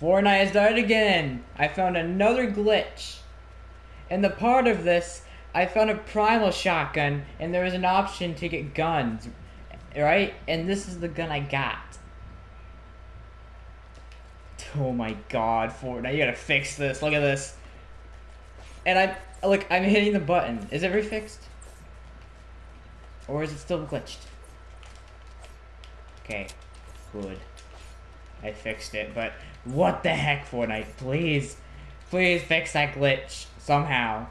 Fortnite has died again. I found another glitch. In the part of this, I found a primal shotgun, and there was an option to get guns, right? And this is the gun I got. Oh my god, Fortnite, you gotta fix this. Look at this. And I'm, look, I'm hitting the button. Is it refixed? Or is it still glitched? Okay, good. I fixed it, but what the heck, Fortnite? Please, please fix that glitch somehow.